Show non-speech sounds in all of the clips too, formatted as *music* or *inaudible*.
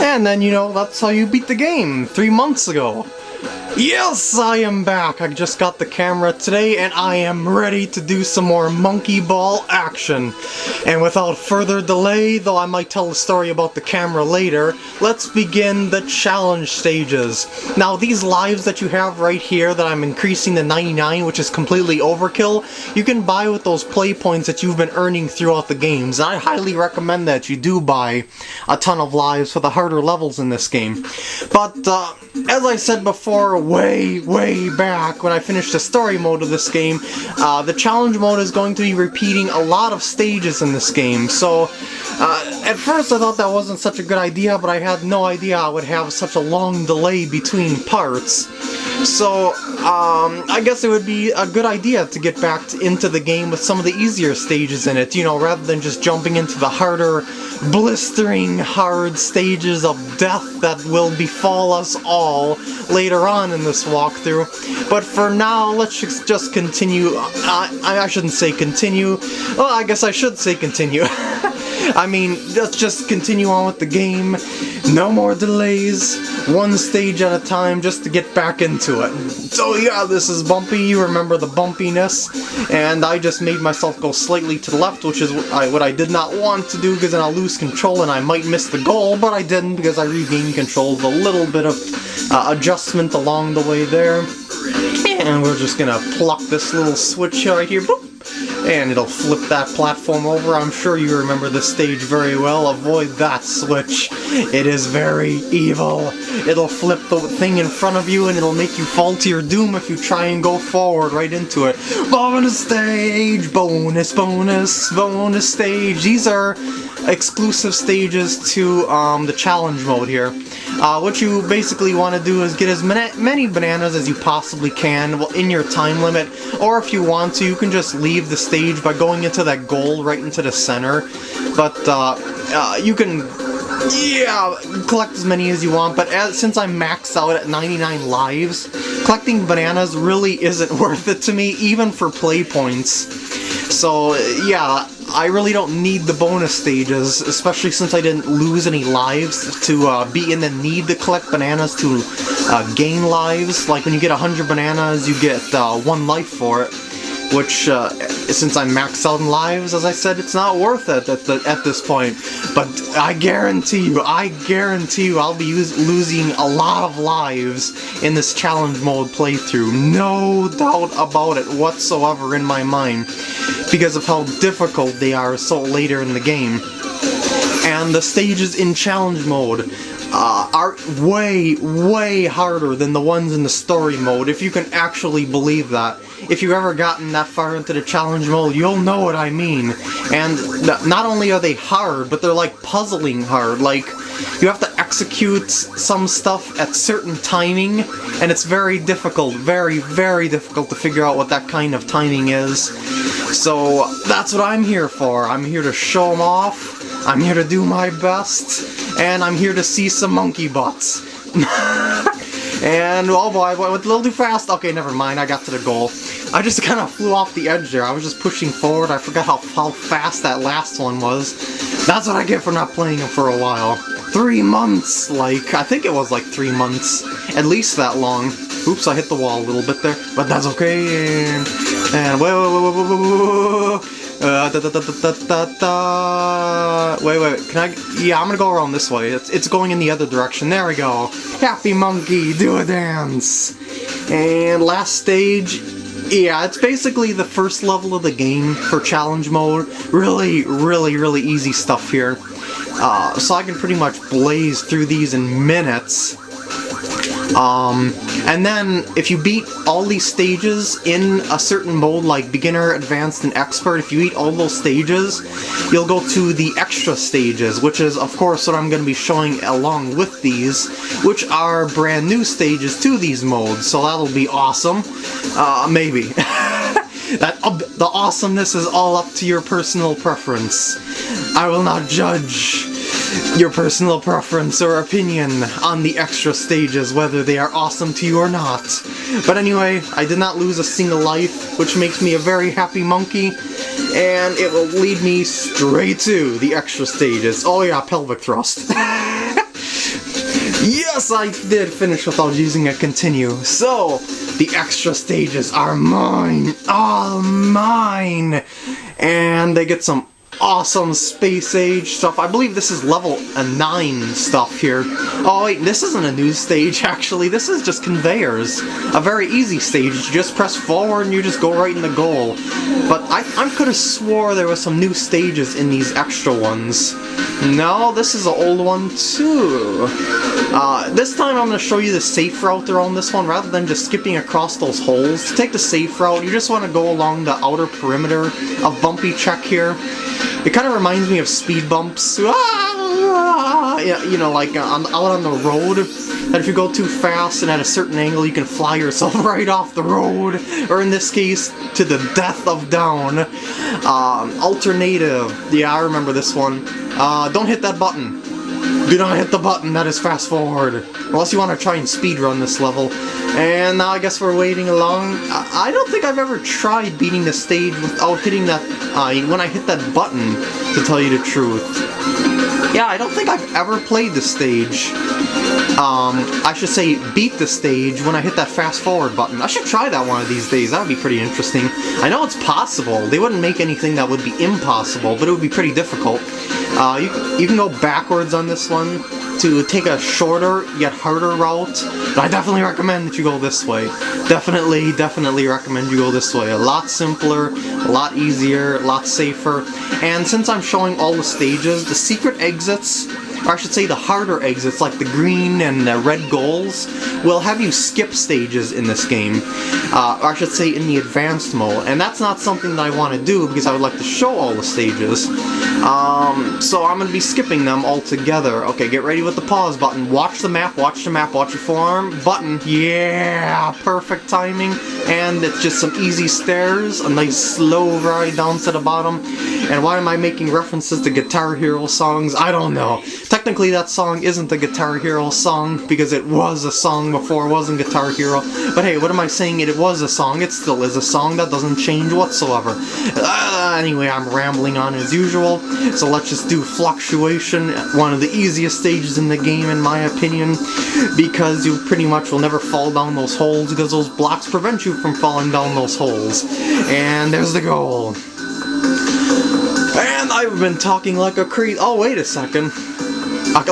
And then, you know, that's how you beat the game three months ago. Yes, I am back! I just got the camera today and I am ready to do some more monkey ball action. And without further delay, though I might tell a story about the camera later, let's begin the challenge stages. Now these lives that you have right here that I'm increasing to 99, which is completely overkill, you can buy with those play points that you've been earning throughout the games. And I highly recommend that you do buy a ton of lives for the harder levels in this game. But uh, as I said before, way, way back when I finished the story mode of this game, uh, the challenge mode is going to be repeating a lot of stages in this game. So, uh, at first I thought that wasn't such a good idea, but I had no idea I would have such a long delay between parts. So, um, I guess it would be a good idea to get back into the game with some of the easier stages in it, you know, rather than just jumping into the harder, blistering hard stages of death that will befall us all later on in this walkthrough. But for now, let's just continue. I shouldn't say continue. Well, I guess I should say continue. *laughs* I mean, let's just continue on with the game. No more delays. One stage at a time just to get back into it. So yeah, this is bumpy. You remember the bumpiness. And I just made myself go slightly to the left, which is what I, what I did not want to do because then I'll lose control and I might miss the goal, but I didn't because I regained control with a little bit of uh, adjustment along the way there. And we're just gonna pluck this little switch right here. Boop and it'll flip that platform over. I'm sure you remember the stage very well. Avoid that switch. It is very evil. It'll flip the thing in front of you and it'll make you fall to your doom if you try and go forward right into it. Bonus stage! Bonus, bonus, bonus stage. These are exclusive stages to um, the challenge mode here. Uh, what you basically want to do is get as many bananas as you possibly can well, in your time limit, or if you want to, you can just leave the stage by going into that goal right into the center. But uh, uh, you can yeah, collect as many as you want, but as, since I'm maxed out at 99 lives, collecting bananas really isn't *laughs* worth it to me, even for play points. So, yeah, I really don't need the bonus stages, especially since I didn't lose any lives to uh, be in the need to collect bananas to uh, gain lives. Like when you get 100 bananas, you get uh, one life for it which, uh, since I'm maxed out in lives, as I said, it's not worth it at, the, at this point. But I guarantee you, I guarantee you I'll be losing a lot of lives in this challenge mode playthrough. No doubt about it whatsoever in my mind, because of how difficult they are so later in the game. And the stages in challenge mode uh, are way, way harder than the ones in the story mode, if you can actually believe that if you've ever gotten that far into the challenge mode, you'll know what I mean. And not only are they hard, but they're like puzzling hard. Like, you have to execute some stuff at certain timing, and it's very difficult, very, very difficult to figure out what that kind of timing is. So that's what I'm here for. I'm here to show them off, I'm here to do my best, and I'm here to see some monkey butts. and oh boy, I went a little too fast. Okay, never mind, I got to the goal. I just kind of flew off the edge there. I was just pushing forward. I forgot how, how fast that last one was. That's what I get for not playing it for a while. Three months, like, I think it was like three months. At least that long. Oops, I hit the wall a little bit there, but that's okay. And, and uh, da, da, da, da, da, da. Wait, wait, can I? Yeah, I'm gonna go around this way. It's, it's going in the other direction. There we go. Happy monkey, do a dance. And last stage yeah, it's basically the first level of the game for challenge mode. Really, really, really easy stuff here. Uh, so I can pretty much blaze through these in minutes. Um, and then, if you beat all these stages in a certain mode, like beginner, advanced, and expert, if you beat all those stages, you'll go to the extra stages, which is, of course, what I'm going to be showing along with these, which are brand new stages to these modes, so that'll be awesome. Uh, maybe. *laughs* that uh, The awesomeness is all up to your personal preference. I will not judge your personal preference or opinion on the extra stages, whether they are awesome to you or not. But anyway, I did not lose a single life, which makes me a very happy monkey, and it will lead me straight to the extra stages. Oh yeah, pelvic thrust. *laughs* Yes, I did finish without using a continue. So, the extra stages are mine. All mine. And they get some awesome space age stuff. I believe this is level 9 stuff here. Oh wait, this isn't a new stage *laughs* actually, this is just conveyors. A very easy stage, you just press forward and you just go right in the goal. But I, I could have swore there was some new stages in these extra ones. No, this is an old one too. Uh, this time I'm going to show you the safe route around this one rather than just skipping across those holes. To take the safe route, you just want to go along the outer perimeter of Bumpy Check here. It kind of reminds me of speed bumps. Ah, yeah, you know, like uh, on, out on the road. That if you go too fast and at a certain angle, you can fly yourself *laughs* right off the road. Or in this case, to the death of down. Um, alternative. Yeah, I remember this one. Uh, don't hit that button. Do not hit the button, that is fast forward. Unless you want to try and speed run this level. And now I guess we're waiting along. I don't think I've ever tried beating the stage without hitting that, uh, when I hit that button, to tell you the truth. Yeah, I don't think I've ever played the stage. Um, I should say beat the stage when I hit that fast forward button. I should try that one of these days, that would be pretty interesting. I know it's possible, they wouldn't make anything that would be impossible, but it would be pretty difficult. Uh, you, you can go backwards on this one to take a shorter yet harder route. But I definitely recommend that you go this way. Definitely, definitely recommend you go this way. A lot simpler, a lot easier, a lot safer. And since I'm showing all the stages, the secret exits or I should say the harder exits, like the green and the red goals, will have you skip stages in this game. Uh, or I should say in the advanced mode, and that's not something that I want to do because I would like to show all the stages. Um, so I'm going to be skipping them altogether. Okay, get ready with the pause button. Watch the map, watch the map, watch your forearm. Button, yeah, perfect timing. And it's just some easy stairs, a nice slow ride down to the bottom. And why am I making references to Guitar Hero songs? I don't know. Technically that song isn't the Guitar Hero song because it was a song before it wasn't Guitar Hero. But hey, what am I saying? It was a song. It still is a song. That doesn't change whatsoever. Uh, anyway, I'm rambling on as usual. So let's just do Fluctuation, one of the easiest stages in the game in my opinion. Because you pretty much will never fall down those holes because those blocks prevent you from falling down those holes. And there's the goal. And I've been talking like a crazy- oh wait a second.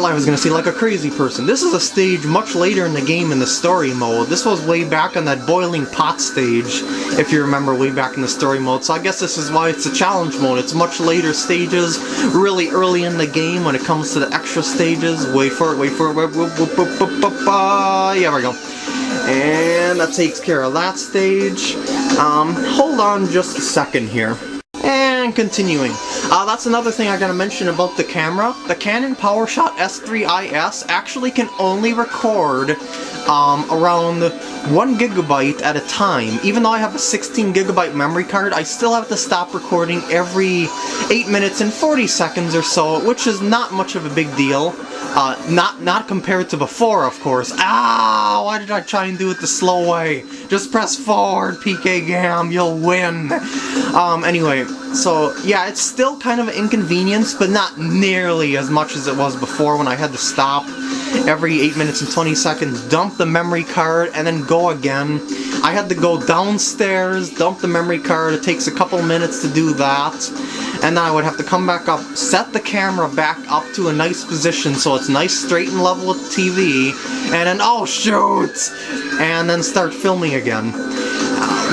I was gonna say like a crazy person. This is a stage much later in the game in the story mode. This was way back on that boiling pot stage, if you remember way back in the story mode. So I guess this is why it's a challenge mode. It's much later stages, really early in the game when it comes to the extra stages. Wait for it, wait for it, wait, wait, wait, yeah, we go. And that takes care of that stage. Um, hold on just a second here. And continuing. Uh, that's another thing I gotta mention about the camera. The Canon PowerShot S3IS actually can only record um, around 1 gigabyte at a time. Even though I have a 16 gigabyte memory card, I still have to stop recording every 8 minutes and 40 seconds or so, which is not much of a big deal. Uh, not not compared to before, of course. Ah, why did I try and do it the slow way? Just press forward, PK Gam, you'll win. Um, anyway, so yeah, it's still kind of an inconvenience, but not nearly as much as it was before when I had to stop every 8 minutes and 20 seconds, dump the memory card, and then go again. I had to go downstairs, dump the memory card, it takes a couple minutes to do that, and then I would have to come back up, set the camera back up to a nice position so it's nice straight and level with TV, and then, oh shoot! And then start filming again.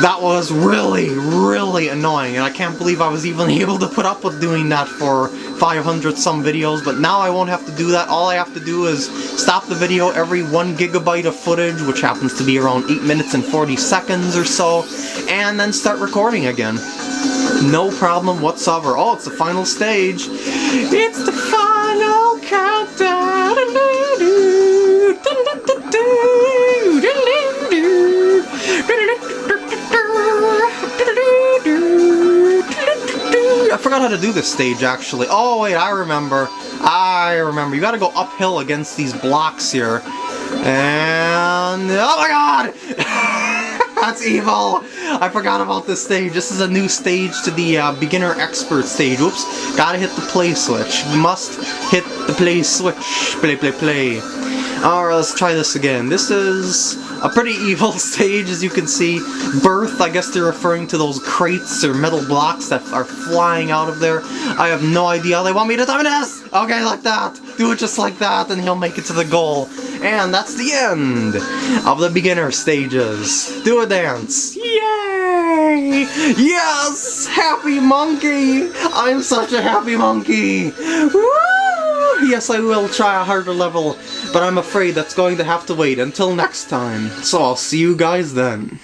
That was really, really annoying, and I can't believe I was even *laughs* able to put up with doing that for 500 some videos, but now I won't have to do that. All I have to do is stop the video every 1 gigabyte of footage, which happens to be around 8 minutes and 40 seconds or so, and then start recording again. No problem whatsoever. Oh, it's the final stage. It's the final countdown. I forgot how to do this stage, actually. Oh, wait, I remember. I remember. You gotta go uphill against these blocks here. And... Oh my god! *laughs* That's evil! I forgot about this stage. This is a new stage to the uh, beginner expert stage. Oops. Gotta hit the play switch. Must hit the play switch. Play, play, play. Alright, let's try this again. This is a pretty *laughs* evil stage, as you can see. Birth, I guess they're referring to those crates or metal blocks that are flying out of there. I have no idea they want me to do this! Okay, like that! Do it just like that, and he'll make it to the goal. And that's the end of the beginner stages. Do a dance. Yay! Yes! Happy monkey! I'm such a happy monkey! Woo! Yes, I will try a harder level, but I'm afraid that's going to have to wait until next time. So I'll see you guys then.